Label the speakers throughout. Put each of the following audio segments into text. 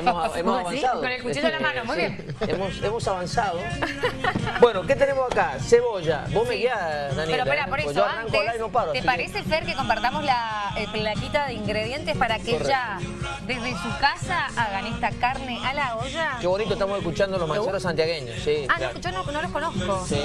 Speaker 1: Hemos, avanzado.
Speaker 2: Con el cuchillo en la mano, muy bien.
Speaker 1: Hemos, hemos avanzado. Bueno, ¿qué tenemos acá? Cebolla. Vos me guías, Daniela.
Speaker 2: Pero espera,
Speaker 1: ¿eh?
Speaker 2: por eso,
Speaker 1: yo arranco
Speaker 2: antes,
Speaker 1: y no paro.
Speaker 2: ¿te parece, Fer, que compartamos la eh, plaquita de ingredientes para que
Speaker 1: Correcto.
Speaker 2: ya desde su casa hagan esta carne a la olla?
Speaker 1: Qué bonito estamos escuchando los manceros santiagueños. Sí,
Speaker 2: Ah,
Speaker 1: claro.
Speaker 2: no, yo no, no los conozco.
Speaker 1: Sí,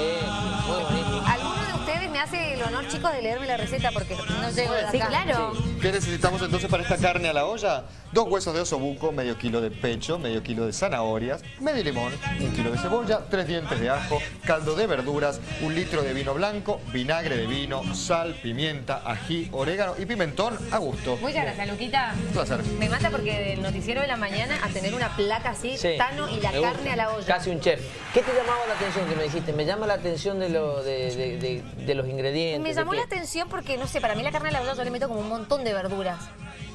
Speaker 1: muy bonito.
Speaker 2: ¿Alguno de ustedes me hace el honor, chicos, de leerme la receta? Porque no llego de acá.
Speaker 3: Sí, claro.
Speaker 4: ¿Qué necesitamos entonces para esta carne a la olla? Dos huesos de osobuco, medio kilo de pecho, medio kilo de zanahorias, medio limón, un kilo de cebolla, tres dientes de ajo, caldo de verduras, un litro de vino blanco, vinagre de vino, sal, pimienta, ají, orégano y pimentón a gusto.
Speaker 2: Muchas gracias, Luquita.
Speaker 4: Un placer.
Speaker 2: Me mata porque del noticiero de la mañana a tener una placa así,
Speaker 1: Sí,
Speaker 2: Tano y la carne a la olla.
Speaker 1: Casi un chef. ¿Qué te llamaba la atención que me dijiste? Me llama la atención de, lo, de, de- de- de los ingredientes.
Speaker 2: Me llamó la atención porque, no sé, para mí la carne a la olla yo le meto como un montón de verduras.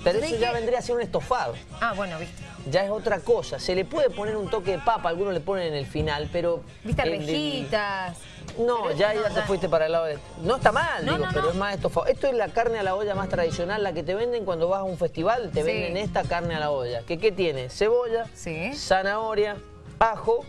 Speaker 1: Pero eso ya vendría a ser un estofado.
Speaker 2: Ah, bueno, viste.
Speaker 1: Ya es otra cosa. Se le puede poner un toque de papa, algunos le ponen en el final, pero...
Speaker 2: Viste, arvejitas.
Speaker 1: No,
Speaker 2: Pero
Speaker 1: ya,
Speaker 2: no,
Speaker 1: ya te fuiste para el lado de... No está mal,
Speaker 2: No,
Speaker 1: digo,
Speaker 2: no,
Speaker 1: pero es más estofado. Esto es la carne a la olla más tradicional, la que te venden cuando vas a un festival, te
Speaker 2: Sí.
Speaker 1: venden esta carne a la olla. ¿Qué, qué tiene? Cebolla,
Speaker 2: Sí.
Speaker 1: zanahoria, ajo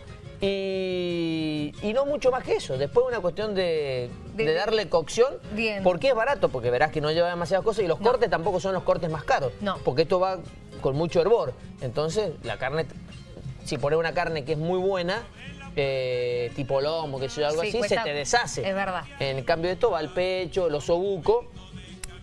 Speaker 1: y, y no mucho más que eso. Después una cuestión de,
Speaker 2: De-
Speaker 1: de darle cocción.
Speaker 2: Bien.
Speaker 1: Porque es barato, porque verás que no lleva demasiadas cosas y los
Speaker 2: No.
Speaker 1: cortes tampoco son los cortes más caros.
Speaker 2: No.
Speaker 1: Porque esto va con mucho hervor. Entonces la carne, si pones una carne que es muy buena, eh, tipo lomo, que sea algo
Speaker 2: Sí,
Speaker 1: así,
Speaker 2: cuesta-
Speaker 1: se te deshace.
Speaker 2: es verdad.
Speaker 1: En cambio esto va al pecho, el osobuco,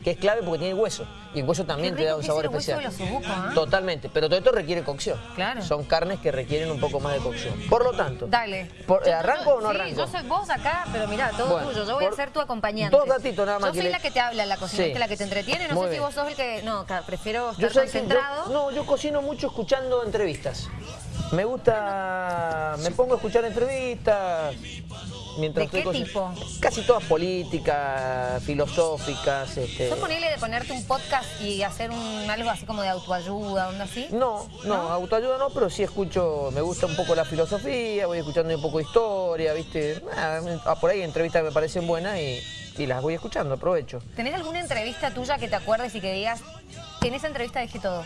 Speaker 1: que es clave porque tiene hueso. Y el hueso también te da un sabor especial.
Speaker 2: ¿ah?
Speaker 1: Totalmente. Pero todo esto requiere cocción.
Speaker 2: Claro.
Speaker 1: Son carnes que requieren un poco más de cocción. Por lo tanto.
Speaker 2: Dale.
Speaker 1: por-
Speaker 2: Yo-
Speaker 1: ¿Arranco
Speaker 2: yo-
Speaker 1: o no
Speaker 2: sí,
Speaker 1: arranco?
Speaker 2: yo soy vos acá, pero mirá, todo
Speaker 1: Bueno,
Speaker 2: tuyo. Yo voy a ser tu acompañante.
Speaker 1: dos datitos nada más
Speaker 2: Yo soy
Speaker 1: le-
Speaker 2: la que te habla en la cocina,
Speaker 1: Sí.
Speaker 2: la que te entretiene. No
Speaker 1: Muy
Speaker 2: sé si vos sos el que... No, prefiero estar
Speaker 1: yo,
Speaker 2: concentrado.
Speaker 1: no, yo cocino mucho escuchando entrevistas. Me gusta, me pongo a escuchar entrevistas mientras
Speaker 2: ¿De
Speaker 1: estoy
Speaker 2: qué tipo?
Speaker 1: Casi todas políticas, filosóficas. Este...
Speaker 2: ¿Sos ponible de ponerte un podcast y hacer un algo así como de autoayuda, onda así?
Speaker 1: No, no,
Speaker 2: ¿No?
Speaker 1: autoayuda no, pero sí escucho, me gusta un poco la filosofía, voy escuchando un poco de historia, ¿viste? Ah, por ahí entrevistas que me parecen buenas y, y las voy escuchando, aprovecho.
Speaker 2: ¿Tenés alguna entrevista tuya que te acuerdes y que digas, en esa entrevista dije todo?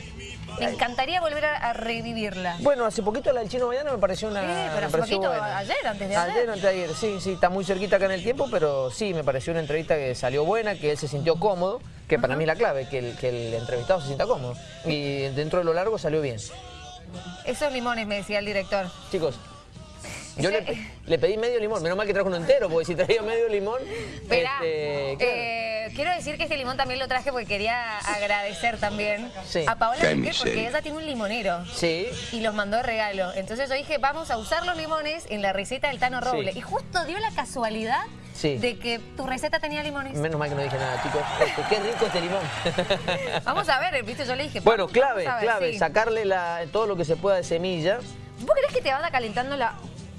Speaker 2: Me encantaría volver a, a revivirla.
Speaker 1: Bueno, hace poquito la del Chino Mañana me pareció una.
Speaker 2: Sí, pero hace poquito,
Speaker 1: buena.
Speaker 2: ayer, antes de ayer.
Speaker 1: Ayer, antes de ayer, sí, sí, está muy cerquita acá en el tiempo, pero sí, me pareció una entrevista que salió buena, que él se sintió cómodo, que para mí la clave, que el, que el entrevistado se sienta cómodo. Y dentro de lo largo salió bien.
Speaker 2: Esos limones, me decía el director.
Speaker 1: Chicos, yo le, le pedí medio limón, menos mal que trajo uno entero, porque si traía medio limón.
Speaker 2: Esperá,
Speaker 1: este, claro.
Speaker 2: eh, quiero decir que este limón también lo traje porque quería agradecer también
Speaker 1: Sí.
Speaker 2: a Paola porque ella tiene un limonero.
Speaker 1: Sí,
Speaker 2: Y los mandó de regalo. Entonces yo dije, vamos a usar los limones en la receta del Tano Roble.
Speaker 1: Sí.
Speaker 2: Y justo dio la casualidad
Speaker 1: Sí.
Speaker 2: de que tu receta tenía limones.
Speaker 1: menos mal que no dije nada, chicos. Este, qué rico este limón.
Speaker 2: Vamos a ver, viste, yo le dije.
Speaker 1: bueno, clave,
Speaker 2: ver,
Speaker 1: clave,
Speaker 2: sí.
Speaker 1: sacarle la, todo lo que se pueda de semilla.
Speaker 2: ¿Vos crees que te vaya calentando la...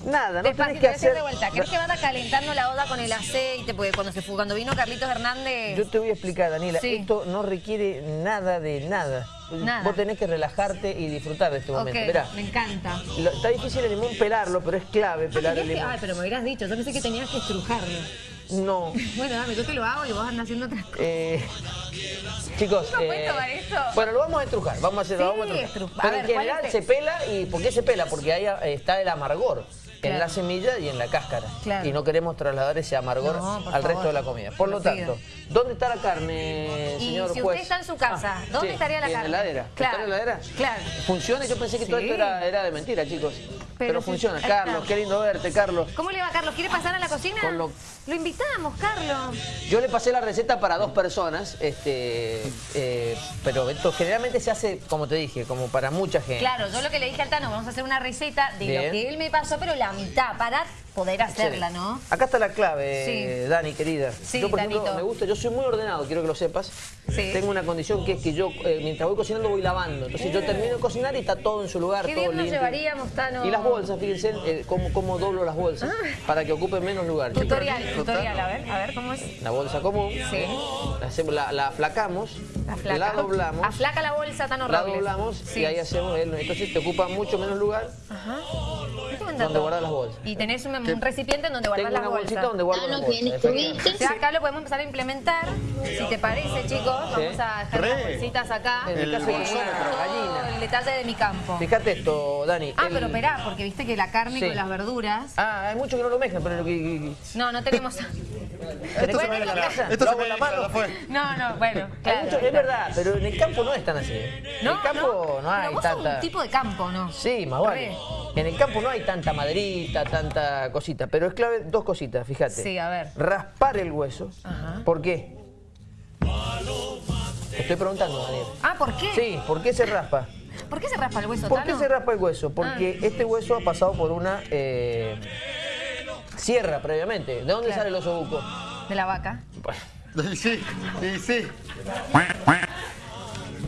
Speaker 1: Nada, no tenés que
Speaker 2: a
Speaker 1: hacer...
Speaker 2: de vuelta. ¿Crees que vaya calentando la olla con el aceite? Porque cuando, se fue, cuando vino Carlitos Hernández...
Speaker 1: Yo te voy a explicar, Daniela,
Speaker 2: Sí.
Speaker 1: esto no requiere nada de nada.
Speaker 2: Nada.
Speaker 1: Vos tenés que relajarte y disfrutar de este momento. Mirá,
Speaker 2: me encanta.
Speaker 1: lo- está difícil el limón pelarlo, pero es clave pelar el limón.
Speaker 2: Ay, pero me hubieras dicho, yo pensé que tenías que estrujarlo.
Speaker 1: No.
Speaker 2: Bueno, dame, yo te lo hago y vos andas haciendo otras cosas.
Speaker 1: Eh, chicos,
Speaker 2: ¿Cómo
Speaker 1: eh,
Speaker 2: tomar esto?
Speaker 1: bueno, lo vamos a estrujar, vamos a hacer, lo
Speaker 2: Sí,
Speaker 1: vamos a estrujar.
Speaker 2: estru- a
Speaker 1: Pero
Speaker 2: ver,
Speaker 1: en
Speaker 2: ¿cuál
Speaker 1: general se
Speaker 2: el-
Speaker 1: pela y ¿por qué se pela? Porque ahí eh, está el amargor. En la semilla y en la cáscara.
Speaker 2: Claro.
Speaker 1: Y no queremos trasladar ese amargor
Speaker 2: No,
Speaker 1: al resto de la comida. Por lo tanto, ¿dónde está la carne,
Speaker 2: Y
Speaker 1: señor
Speaker 2: si
Speaker 1: juez?
Speaker 2: usted está en su casa,
Speaker 1: Ah,
Speaker 2: ¿dónde
Speaker 1: sí,
Speaker 2: estaría la
Speaker 1: en
Speaker 2: carne?
Speaker 1: la heladera.
Speaker 2: Claro,
Speaker 1: ¿Está en la heladera?
Speaker 2: claro.
Speaker 1: ¿Funciona? Yo pensé que todo esto era, era de mentira, chicos. Pero, funciona. Carlos, qué lindo verte, Carlos.
Speaker 2: ¿Cómo le va, Carlos? ¿Quiere pasar a la cocina?
Speaker 1: Con lo-
Speaker 2: Lo invitamos, Carlos.
Speaker 1: Yo le pasé la receta para dos personas, este, eh, pero esto generalmente se hace, como te dije, como para mucha gente.
Speaker 2: Claro, yo lo que le dije al Tano, vamos a hacer una receta de
Speaker 1: Bien.
Speaker 2: lo que él me pasó, pero la mitad, para poder hacerla. ¿no?
Speaker 1: Acá está la clave,
Speaker 2: Sí.
Speaker 1: Dani, querida.
Speaker 2: Sí,
Speaker 1: yo, por ejemplo, me gusta, yo soy muy ordenado, quiero que lo sepas.
Speaker 2: Sí.
Speaker 1: Tengo una condición que es que yo, eh, mientras voy cocinando, voy lavando. Entonces yo termino de cocinar y está todo en su lugar,
Speaker 2: Qué
Speaker 1: todo
Speaker 2: bien nos
Speaker 1: limpio.
Speaker 2: llevaríamos, Tano.
Speaker 1: Y las bolsas, fíjense, eh, cómo, cómo doblo las bolsas para que ocupen menos lugar.
Speaker 2: Tutorial, tutorial, a ver, a ver cómo es.
Speaker 1: La bolsa común,
Speaker 2: Sí.
Speaker 1: la, hacemos- la, la aflacamos
Speaker 2: Aflaca.
Speaker 1: la doblamos,
Speaker 2: Aflaca la bolsa tan
Speaker 1: la
Speaker 2: horrible.
Speaker 1: doblamos y ahí hacemos el... Entonces te ocupa mucho menos lugar
Speaker 2: Ajá.
Speaker 1: Donde
Speaker 2: dato.
Speaker 1: guardar las bolsas.
Speaker 2: Y tenés un, un recipiente en donde guardar
Speaker 1: Tengo
Speaker 2: las
Speaker 1: una
Speaker 2: bolsas.
Speaker 1: bolsita donde guardo
Speaker 3: Ah,
Speaker 1: las bolsas.
Speaker 2: acá lo podemos empezar a implementar. Si te parece, chicos, vamos a dejar
Speaker 4: Re.
Speaker 2: las bolsitas acá.
Speaker 1: En
Speaker 4: El
Speaker 1: gallina.
Speaker 2: el detalle de mi campo.
Speaker 1: Fíjate esto, Dani.
Speaker 2: Ah,
Speaker 1: el-
Speaker 2: pero esperá, porque viste que la carne
Speaker 1: Sí.
Speaker 2: con las verduras...
Speaker 1: Ah, hay muchos que no lo mezclan, pero...
Speaker 2: No, no tenemos...
Speaker 1: ¿Querés que
Speaker 2: Bueno,
Speaker 1: se me la casa?
Speaker 4: Esto se me
Speaker 1: en la mano.
Speaker 2: No, no, bueno,
Speaker 1: Hay
Speaker 2: claro.
Speaker 1: mucho- es verdad, pero en el campo no es tan así. En el campo no, hay
Speaker 2: Pero vos sos
Speaker 1: tanta...
Speaker 2: un tipo de campo, ¿no?
Speaker 1: Sí, más vale. En el campo no hay tanta maderita, tanta cosita, pero es clave dos cositas, fíjate.
Speaker 2: Sí, a ver.
Speaker 1: Raspar el hueso.
Speaker 2: Ajá.
Speaker 1: ¿Por qué? Te estoy preguntando, Daniel.
Speaker 2: Ah, ¿por qué?
Speaker 1: Sí, ¿por qué se raspa?
Speaker 2: ¿Por qué se raspa el hueso,
Speaker 1: ¿Por qué se raspa el hueso? Porque
Speaker 2: Ah.
Speaker 1: este hueso ha pasado por una eh, sierra previamente. ¿De dónde
Speaker 2: Claro.
Speaker 1: sale el oso buco?
Speaker 2: De la vaca.
Speaker 4: Y sí, y sí,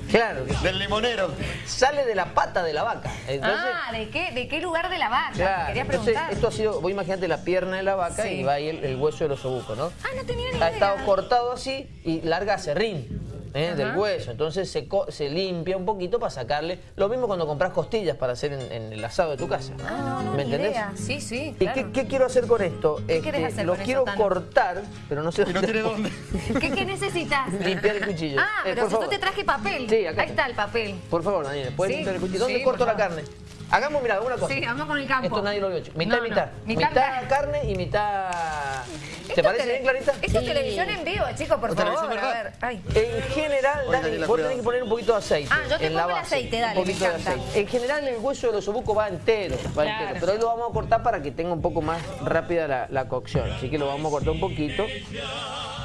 Speaker 1: Claro, que
Speaker 4: del limonero.
Speaker 1: sale de la pata de la vaca. Entonces,
Speaker 2: ah, ¿de qué, ¿de qué lugar de la vaca?
Speaker 1: claro,
Speaker 2: Quería
Speaker 1: entonces
Speaker 2: preguntar.
Speaker 1: esto ha sido, vos imagínate la pierna de la vaca
Speaker 2: Sí.
Speaker 1: y va ahí el, el hueso del oso buco, ¿no?
Speaker 2: Ah, no tenía ni
Speaker 1: ha
Speaker 2: idea.
Speaker 1: estado cortado así y larga serrín ¿eh? Del hueso. Entonces se, co- se limpia un poquito para sacarle. Lo mismo cuando compras costillas para hacer en, en el asado de tu casa.
Speaker 2: Ah, no, no,
Speaker 1: ¿Me entendés?
Speaker 2: idea. Sí, sí,
Speaker 1: ¿Y
Speaker 2: claro.
Speaker 1: qué, qué quiero hacer con esto? Este,
Speaker 2: ¿Qué querés hacer
Speaker 1: lo
Speaker 2: con
Speaker 1: quiero cortar, pero no sé
Speaker 4: Y no tiene dónde.
Speaker 2: ¿Qué, qué necesitas?
Speaker 1: Limpiar el cuchillo.
Speaker 2: Ah,
Speaker 1: Eh,
Speaker 2: pero
Speaker 1: por
Speaker 2: si yo
Speaker 1: favor.
Speaker 2: te traje papel.
Speaker 1: Sí, acá
Speaker 2: Ahí está el papel.
Speaker 1: Por favor, Daniel, ¿puedes
Speaker 2: Sí,
Speaker 1: limpiar el cuchillo? ¿Dónde
Speaker 2: sí,
Speaker 1: corto la
Speaker 2: favor.
Speaker 1: carne? Hagamos, mira, una cosa.
Speaker 2: Sí, vamos con el campo.
Speaker 1: Esto nadie lo vio. Mitad,
Speaker 2: No, no.
Speaker 1: mitad.
Speaker 2: Mitad
Speaker 1: Mitad,
Speaker 2: carne.
Speaker 1: carne y mitad... ¿Te
Speaker 2: Esto
Speaker 1: parece bien, Clarita?
Speaker 2: Esto es televisión en vivo, chicos, por
Speaker 4: O
Speaker 2: favor. A ver. Ay.
Speaker 1: En general,
Speaker 4: Daniela,
Speaker 1: vos tenés que poner un poquito de aceite.
Speaker 2: Ah, yo te
Speaker 1: en la
Speaker 2: pongo el
Speaker 1: base.
Speaker 2: aceite, dale,
Speaker 1: Un poquito
Speaker 2: me
Speaker 1: de aceite. En general, el hueso del osobuco va entero, va
Speaker 2: Claro.
Speaker 1: entero. Pero hoy lo vamos a cortar para que tenga un poco más rápida la, la cocción. Así que lo vamos a cortar un poquito.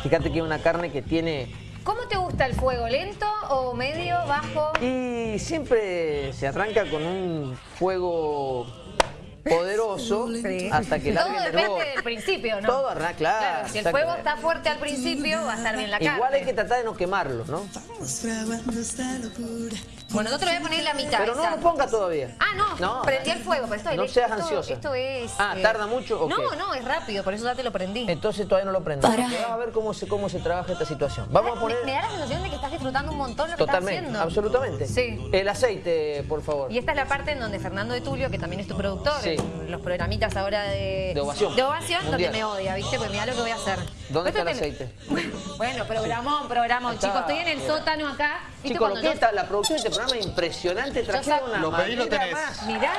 Speaker 1: Fíjate que es una carne que tiene...
Speaker 2: ¿Cómo te gusta el fuego? ¿Lento o medio, bajo?
Speaker 1: Y siempre se arranca con un fuego poderoso
Speaker 2: Sí.
Speaker 1: hasta que largue
Speaker 2: Todo
Speaker 1: el
Speaker 2: depende del principio, ¿no?
Speaker 1: Todo arranca, claro.
Speaker 2: si el fuego está fuerte al principio, va a estar bien la carne.
Speaker 1: Igual hay que tratar de no quemarlo, ¿no?
Speaker 2: Bueno, yo te lo voy a poner en la mitad.
Speaker 1: Pero no lo ponga todavía.
Speaker 2: Ah, no,
Speaker 1: No.
Speaker 2: prendí el fuego, pero esto es
Speaker 1: No seas
Speaker 2: esto-
Speaker 1: ansiosa.
Speaker 2: Esto es...
Speaker 1: Ah,
Speaker 2: eh,
Speaker 1: ¿tarda mucho o
Speaker 2: No,
Speaker 1: qué?
Speaker 2: no, es rápido, por eso ya te lo prendí.
Speaker 1: Entonces todavía no lo prendo. Vamos a ver cómo se, cómo se trabaja esta situación. Vamos a poner...
Speaker 2: Me, da la sensación de que estás disfrutando un montón lo que
Speaker 1: Totalmente,
Speaker 2: estás haciendo.
Speaker 1: absolutamente.
Speaker 2: Sí.
Speaker 1: El aceite, por favor.
Speaker 2: Y esta es la parte en donde Fernando de Tulio, que también es tu productor,
Speaker 1: Sí.
Speaker 2: en los programitas ahora de...
Speaker 1: De ovación.
Speaker 2: De ovación, donde me odia, ¿viste? Pues mira lo que voy a hacer.
Speaker 1: ¿Dónde
Speaker 2: Esto
Speaker 1: está el
Speaker 2: te-
Speaker 1: aceite?
Speaker 2: Bueno, programón, programón. Chicos, estoy en el sótano acá. ¿Viste
Speaker 1: Chicos, lo que está, la producción de este programa impresionante. Trajeron una
Speaker 4: Lo pedí, lo tenés.
Speaker 1: más.
Speaker 2: Mirá,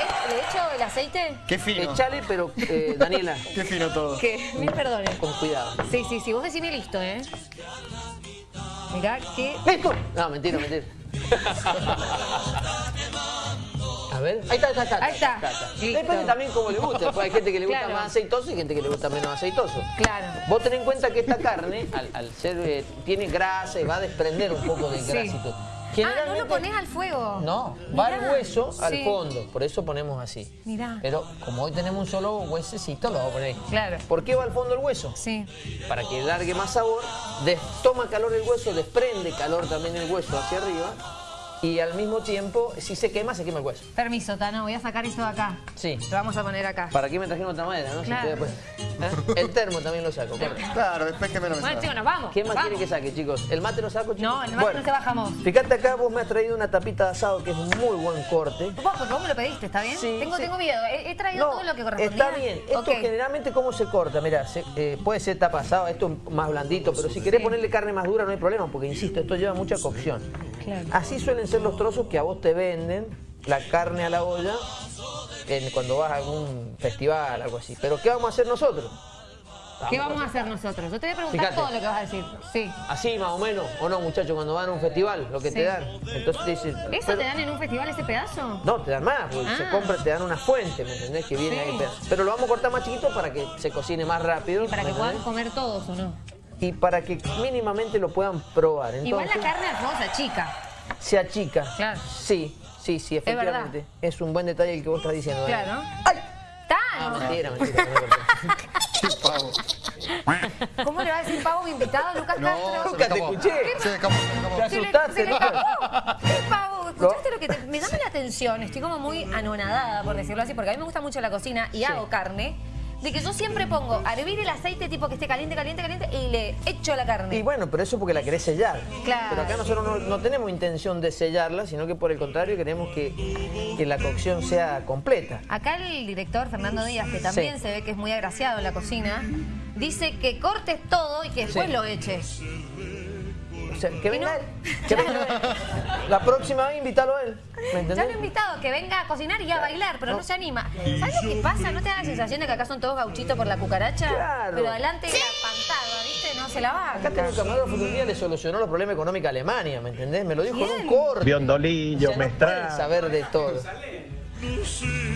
Speaker 2: ¿es- ¿le echo el aceite?
Speaker 4: Qué fino.
Speaker 1: Echale, pero eh, Daniela,
Speaker 4: Qué fino todo.
Speaker 2: Que, mil perdones.
Speaker 1: con cuidado.
Speaker 2: Sí, sí, sí, vos decime listo, ¿eh? Mirá que...
Speaker 1: ¡Listo! No, mentira, mentira. A ver, ahí está, ahí está, está.
Speaker 2: Ahí está.
Speaker 1: Depende también cómo le guste. Pues hay gente que le gusta
Speaker 2: Claro.
Speaker 1: más aceitoso y gente que le gusta menos aceitoso.
Speaker 2: Claro.
Speaker 1: Vos ten en cuenta que esta carne, al, al ser, eh, tiene grasa y va a desprender un poco del
Speaker 2: Sí. Ah, no lo pones al fuego.
Speaker 1: No, va el hueso al
Speaker 2: Sí.
Speaker 1: fondo, por eso ponemos así.
Speaker 2: Mirá.
Speaker 1: Pero como hoy tenemos un solo huesecito, lo vamos a poner ahí.
Speaker 2: Claro.
Speaker 1: ¿Por qué va al fondo el hueso?
Speaker 2: Sí.
Speaker 1: Para que largue más sabor, des- toma calor el hueso, desprende calor también el hueso hacia arriba y al mismo tiempo, si se quema, se quema el hueso.
Speaker 2: Permiso, Tano, voy a sacar esto de acá.
Speaker 1: Sí.
Speaker 2: Lo vamos a poner acá.
Speaker 1: ¿Para qué me trajeron otra madera, no? Si
Speaker 2: Claro.
Speaker 1: pues, ¿eh? El termo también lo saco. corre.
Speaker 4: Claro, después que me lo
Speaker 2: Bueno, chicos, nos vamos.
Speaker 1: ¿Quién más
Speaker 2: vamos.
Speaker 1: quiere que saque, chicos? ¿El mate lo saco, chicos?
Speaker 2: No, el mate no se bajamos.
Speaker 1: Fíjate acá, vos me has traído una tapita de asado que es un muy buen corte.
Speaker 2: Vos, porque vos me lo pediste, ¿está bien?
Speaker 1: Sí,
Speaker 2: tengo,
Speaker 1: sí.
Speaker 2: tengo miedo. He, he traído todo lo que correspondía.
Speaker 1: Está bien. Esto generalmente cómo se corta, mira, se- eh, puede ser tapa asado, esto es más blandito, pero si querés
Speaker 2: Sí.
Speaker 1: ponerle carne más dura no hay problema, porque insisto, esto lleva mucha cocción.
Speaker 2: Claro.
Speaker 1: Así suelen ser los trozos que a vos te venden, la carne a la olla, en- cuando vas a algún festival, algo así. Pero ¿qué vamos a hacer nosotros?
Speaker 2: ¿Qué vamos a hacer nosotros? Yo te voy a preguntar
Speaker 1: Fíjate.
Speaker 2: todo lo que vas a decir. Sí.
Speaker 1: Así más o menos, o no muchachos, cuando van a un festival, lo que te dan. Entonces te dicen...
Speaker 2: ¿Eso
Speaker 1: pero-
Speaker 2: te dan en un festival ese pedazo?
Speaker 1: No, te dan más, porque se
Speaker 2: Ah.
Speaker 1: compra, te dan una fuente, ¿me entendés? Que viene
Speaker 2: Sí.
Speaker 1: ahí pedazo. Pero lo vamos a cortar más chiquito para que se cocine más rápido.
Speaker 2: Y para
Speaker 1: ¿me
Speaker 2: que puedan comer todos o no.
Speaker 1: Y para que mínimamente lo puedan probar.
Speaker 2: Igual la carne al fuego se achica.
Speaker 1: se achica.
Speaker 2: Claro.
Speaker 1: Sí, sí, sí, efectivamente. Es, un buen detalle el que vos estás diciendo. Dani.
Speaker 2: Claro.
Speaker 1: ¡Ay!
Speaker 2: ¡Tan!
Speaker 1: No, mentira, mentira. no me corté.
Speaker 4: Qué pavo.
Speaker 2: ¿Cómo le va a decir pavo a mi invitado, Lucas
Speaker 4: No,
Speaker 2: Castro?
Speaker 1: Nunca te escuché.
Speaker 4: Se me escapó.
Speaker 1: Te
Speaker 2: Se le-
Speaker 1: asustaste,
Speaker 2: se le
Speaker 1: Lucas.
Speaker 2: escapó. ¿Qué pavo? ¿Escuchaste lo que te... Me llama la atención, estoy como muy anonadada, por decirlo así, porque a mí me gusta mucho la cocina y hago carne. De que yo siempre pongo a hervir el aceite tipo que esté caliente, caliente, caliente y le echo la carne.
Speaker 1: Y bueno, pero eso porque la querés sellar.
Speaker 2: Claro.
Speaker 1: Pero acá nosotros no, no tenemos intención de sellarla, sino que por el contrario queremos que, que la cocción sea completa.
Speaker 2: Acá el director Fernando Díaz, que también
Speaker 1: Sí.
Speaker 2: se ve que es muy agraciado en la cocina, dice que cortes todo y que después
Speaker 1: Sí.
Speaker 2: lo eches.
Speaker 1: Sea, que venga
Speaker 2: no?
Speaker 1: él. Que venga él. La próxima vez invítalo a él. ¿Me
Speaker 2: Ya lo he invitado que venga a cocinar y a bailar, pero no, se anima. ¿Sabes lo que pasa? ¿No te da la sensación de que acá son todos gauchitos por la cucaracha?
Speaker 1: Claro.
Speaker 2: Pero adelante la pantada, ¿viste? No se la va.
Speaker 1: Acá tengo un camarógrafo que un día le solucionó los problemas económicos a Alemania, ¿me entendés? Me lo dijo en un corte.
Speaker 3: Biondolillo,
Speaker 1: O sea, no saber de todo.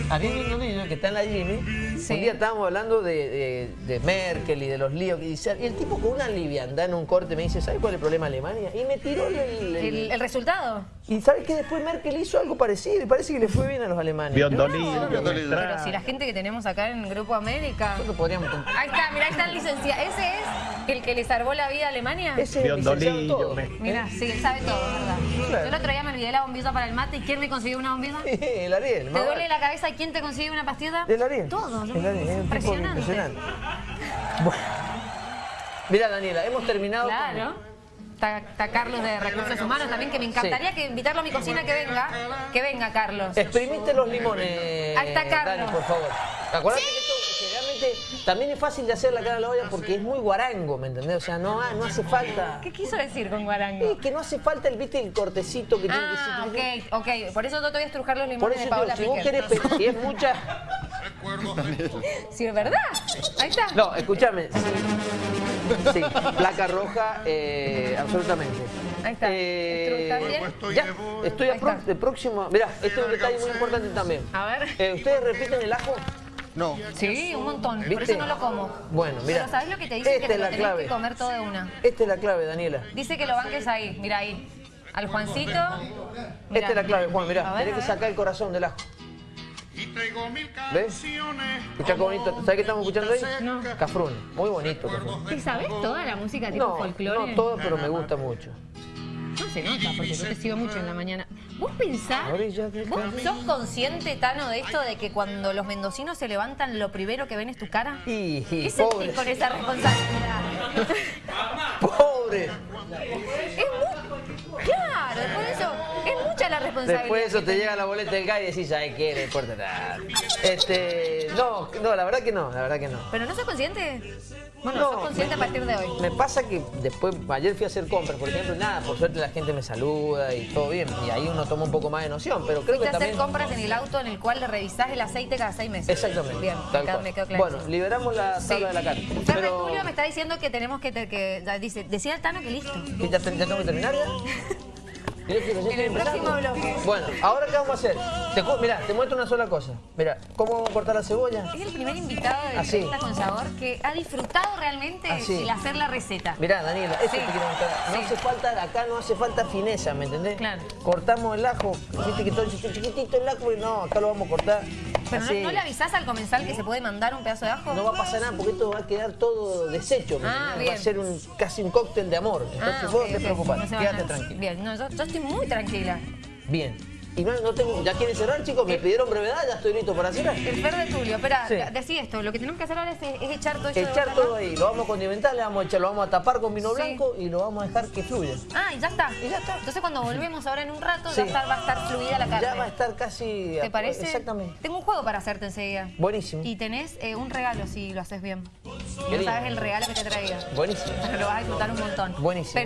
Speaker 1: Ariel Biondolillo, que está en la Jimmy,
Speaker 2: Sí.
Speaker 1: un día estábamos hablando de, de- de Merkel y de los líos y el tipo con una liviandad en un corte me dice, ¿sabes cuál es el problema de Alemania? Y me tiró el... el-
Speaker 2: ¿El, el resultado?
Speaker 1: Y ¿sabes que Después Merkel hizo algo parecido y parece que le fue bien a los alemanes.
Speaker 3: Biondolillo,
Speaker 4: Biondolillo.
Speaker 2: Pero si la gente que tenemos acá en Grupo América...
Speaker 1: Nosotros podríamos...
Speaker 2: Ahí está, mirá, ahí está el licenciado. ¿Ese es el que le salvó la vida a Alemania?
Speaker 1: Ese es el todo.
Speaker 2: Mira, sí, él sabe todo, ¿verdad?
Speaker 1: Claro.
Speaker 2: Yo el otro día me olvidé la bombilla para el mate. ¿Y quién me consiguió una bombilla? ¿Te
Speaker 1: el Ariel. más
Speaker 2: duele la cabeza y quién te consigue una pastilla?
Speaker 1: El Ariel.
Speaker 2: Todo, ¿no?
Speaker 1: El Ariel, es
Speaker 2: Impresionante.
Speaker 1: impresionante. Bueno. Mira, Daniela, hemos terminado con-
Speaker 2: Claro. Está, está Carlos de Recursos Humanos también, que me encantaría que invitarlo a mi cocina que venga. Que venga, Carlos.
Speaker 1: Exprimiste los limones,
Speaker 2: Ahí está Carlos.
Speaker 1: Dani, por favor. Acuérdate que esto generalmente también es fácil de hacer la cara a la olla porque es muy guarango, ¿me entendés? O sea, no, no hace falta...
Speaker 2: ¿Qué quiso decir con guarango?
Speaker 1: Es que no hace falta el, ¿viste, el cortecito que tiene
Speaker 2: Ah,
Speaker 1: que ser...
Speaker 2: ok, ok. Por eso yo te voy a estrujar los
Speaker 1: Por
Speaker 2: limones
Speaker 1: eso
Speaker 2: de
Speaker 1: digo, si vos querés, si es mucha...
Speaker 2: Sí, es verdad. Ahí está.
Speaker 1: No, escúchame. Sí, placa roja, eh, absolutamente.
Speaker 2: Ahí está.
Speaker 1: Eh,
Speaker 2: ¿Estás bien?
Speaker 1: ya, estoy a pro- de próximo. Mirá, este es un detalle muy importante también.
Speaker 2: A ver.
Speaker 1: Eh, ¿Ustedes repiten el ajo?
Speaker 4: No.
Speaker 2: Sí, un montón. Por
Speaker 1: ¿Viste?
Speaker 2: eso no lo como.
Speaker 1: Bueno, mira.
Speaker 2: Pero ¿sabes lo que te dicen?
Speaker 1: Esta
Speaker 2: que te
Speaker 1: es
Speaker 2: lo
Speaker 1: la
Speaker 2: tenés
Speaker 1: clave.
Speaker 2: que comer todo de una.
Speaker 1: Esta es la clave, Daniela.
Speaker 2: Dice que lo banques ahí. Mira ahí. Al Juancito. Mirá.
Speaker 1: Esta es la clave, Juan, mirá.
Speaker 2: ver,
Speaker 1: Tenés que sacar el corazón del ajo. ¿Ves? Escuchá qué bonito. ¿Sabes qué estamos escuchando ahí?
Speaker 2: No.
Speaker 1: Cafrune. Muy bonito, Cafrune.
Speaker 2: ¿Y sabes toda la música tipo
Speaker 1: No,
Speaker 2: folclore?
Speaker 1: no todo, pero me gusta mucho.
Speaker 2: No se nota, porque yo te sigo mucho en la mañana. ¿Vos pensás, vos sos consciente, Tano, de esto de que cuando los mendocinos se levantan, lo primero que ven es tu cara?
Speaker 1: Y
Speaker 2: ¿Qué
Speaker 1: pobre.
Speaker 2: sentís con esa responsabilidad?
Speaker 1: Pobre.
Speaker 2: es responsabilidad.
Speaker 1: Después de eso te llega la boleta del GAI y decís, ¿sabes qué? No importa nada. Este, no, no, la verdad que no, la verdad que no.
Speaker 2: ¿Pero no sos consciente? Bueno,
Speaker 1: No,
Speaker 2: sos consciente a partir de hoy.
Speaker 1: Me pasa que después, ayer fui a hacer compras, por ejemplo, nada, por suerte la gente me saluda y todo bien, y ahí uno toma un poco más de noción, pero creo que
Speaker 2: a hacer compras en el auto en el cual le revisás el aceite cada seis meses.
Speaker 1: Exactamente,
Speaker 2: Bien,
Speaker 1: tal
Speaker 2: me quedó-
Speaker 1: cual.
Speaker 2: me quedó claro.
Speaker 1: Bueno, liberamos la tabla de la.
Speaker 2: Ferre
Speaker 1: Pero,
Speaker 2: Tulio me está diciendo que tenemos que, que dice, decía el Tano que listo.
Speaker 1: ¿que ya, ya tengo que terminar ya? Mirá
Speaker 2: En el próximo bloque.
Speaker 1: Bueno, ahora qué vamos a hacer. Te, mirá, te muestro una sola cosa. Mira, ¿cómo vamos a cortar la cebolla?
Speaker 2: Es el primer invitado de
Speaker 1: Así.
Speaker 2: Con Sabor que ha disfrutado realmente
Speaker 1: Así.
Speaker 2: el hacer la receta.
Speaker 1: Mirá, Daniela, esto
Speaker 2: Sí.
Speaker 1: te quiero mostrar. No
Speaker 2: Sí.
Speaker 1: hace falta, acá no hace falta fineza, ¿me entendés?
Speaker 2: Claro.
Speaker 1: Cortamos el ajo, viste que todo chiquitito el ajo, y no, acá lo vamos a cortar.
Speaker 2: Pero no, le avisás al comensal que se puede mandar un pedazo de ajo.
Speaker 1: No va a pasar nada porque esto va a quedar todo deshecho. ¿me
Speaker 2: Ah.
Speaker 1: Va a ser un, casi un cóctel de amor. Entonces
Speaker 2: Ah,
Speaker 1: vos no te preocupes,
Speaker 2: No
Speaker 1: quédate
Speaker 2: a-
Speaker 1: tranquilo.
Speaker 2: Bien, no, yo, yo estoy muy tranquila.
Speaker 1: Bien. Y no, no tengo, ¿ya quieren cerrar, chicos? Me pidieron brevedad, ya estoy listo para cerrar.
Speaker 2: El Fer de Tulio, espera,
Speaker 1: Sí.
Speaker 2: decí esto, lo que tenemos que hacer ahora es, es echar todo esto de
Speaker 1: Echar todo ahí, lo vamos a condimentar, le vamos a echar, lo vamos a tapar con vino
Speaker 2: Sí.
Speaker 1: blanco y lo vamos a dejar que fluya.
Speaker 2: Ah, y ya está.
Speaker 1: Y ya está.
Speaker 2: Entonces cuando volvemos ahora en un rato,
Speaker 1: Sí.
Speaker 2: ya está- va a estar fluida la carne.
Speaker 1: Ya va a estar casi...
Speaker 2: ¿Te parece?
Speaker 1: Exactamente.
Speaker 2: Tengo un juego para hacerte enseguida.
Speaker 1: Buenísimo.
Speaker 2: Y tenés eh, un regalo si lo haces bien. No sabes el regalo que te traiga.
Speaker 1: Buenísimo.
Speaker 2: Pero lo vas a disfrutar un montón.
Speaker 1: Buenísimo.